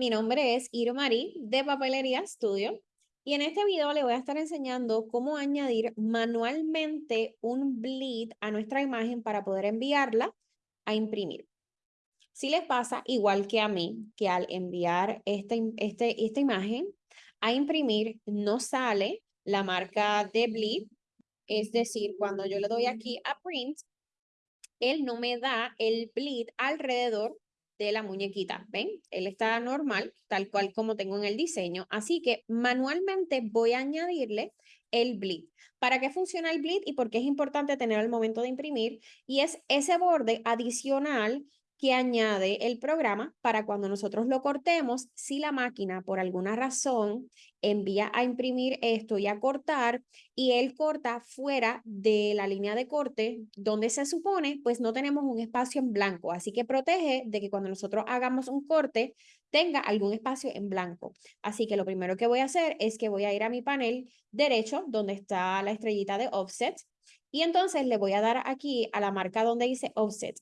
mi nombre es Irmari de Papelería Studio y en este video le voy a estar enseñando cómo añadir manualmente un bleed a nuestra imagen para poder enviarla a imprimir. Si les pasa igual que a mí, que al enviar este, este, esta imagen a imprimir no sale la marca de bleed, es decir, cuando yo le doy aquí a print, él no me da el bleed alrededor de la muñequita, ¿ven? Él está normal, tal cual como tengo en el diseño, así que manualmente voy a añadirle el bleed. ¿Para qué funciona el bleed y por qué es importante tener al momento de imprimir? Y es ese borde adicional que añade el programa para cuando nosotros lo cortemos, si la máquina por alguna razón envía a imprimir esto y a cortar y él corta fuera de la línea de corte donde se supone, pues no tenemos un espacio en blanco. Así que protege de que cuando nosotros hagamos un corte tenga algún espacio en blanco. Así que lo primero que voy a hacer es que voy a ir a mi panel derecho donde está la estrellita de offset y entonces le voy a dar aquí a la marca donde dice offset.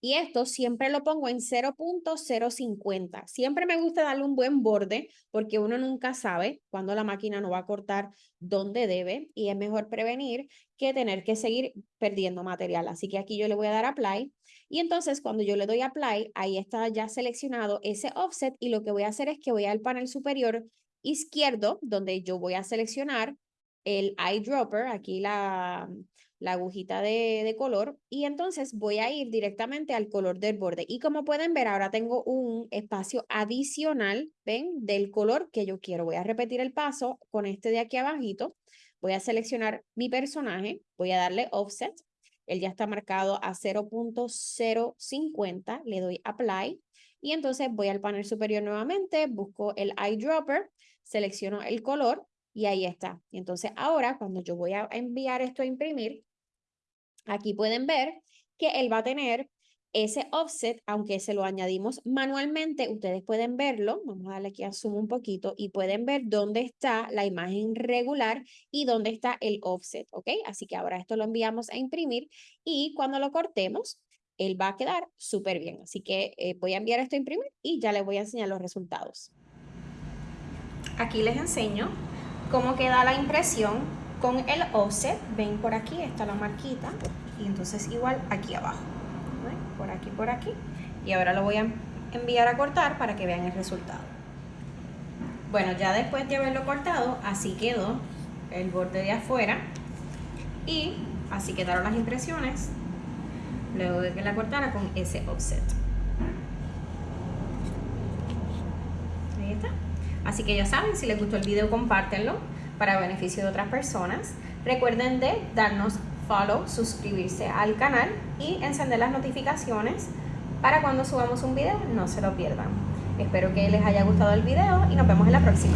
Y esto siempre lo pongo en 0.050. Siempre me gusta darle un buen borde porque uno nunca sabe cuándo la máquina no va a cortar donde debe y es mejor prevenir que tener que seguir perdiendo material. Así que aquí yo le voy a dar apply y entonces cuando yo le doy apply, ahí está ya seleccionado ese offset y lo que voy a hacer es que voy al panel superior izquierdo donde yo voy a seleccionar el eyedropper, aquí la, la agujita de, de, color y entonces voy a ir directamente al color del borde. Y como pueden ver ahora tengo un espacio adicional ven del color que yo quiero. Voy a repetir el paso con este de aquí abajito. Voy a seleccionar mi personaje voy a darle offset. Él ya está marcado a 0.050 le doy apply. Y entonces voy al panel superior nuevamente busco el eyedropper selecciono el color y ahí está. Y entonces ahora cuando yo voy a enviar esto a imprimir, Aquí pueden ver que él va a tener ese offset, aunque se lo añadimos manualmente, ustedes pueden verlo, vamos a darle aquí a zoom un poquito y pueden ver dónde está la imagen regular y dónde está el offset, ¿ok? Así que ahora esto lo enviamos a imprimir y cuando lo cortemos, él va a quedar súper bien. Así que eh, voy a enviar esto a imprimir y ya les voy a enseñar los resultados. Aquí les enseño cómo queda la impresión con el offset, ven por aquí, está la marquita, y entonces igual aquí abajo, por aquí, por aquí, y ahora lo voy a enviar a cortar para que vean el resultado. Bueno, ya después de haberlo cortado, así quedó el borde de afuera, y así quedaron las impresiones, luego de que la cortara con ese offset. Ahí está. Así que ya saben, si les gustó el video, compártenlo para beneficio de otras personas. Recuerden de darnos follow, suscribirse al canal y encender las notificaciones para cuando subamos un video no se lo pierdan. Espero que les haya gustado el video y nos vemos en la próxima.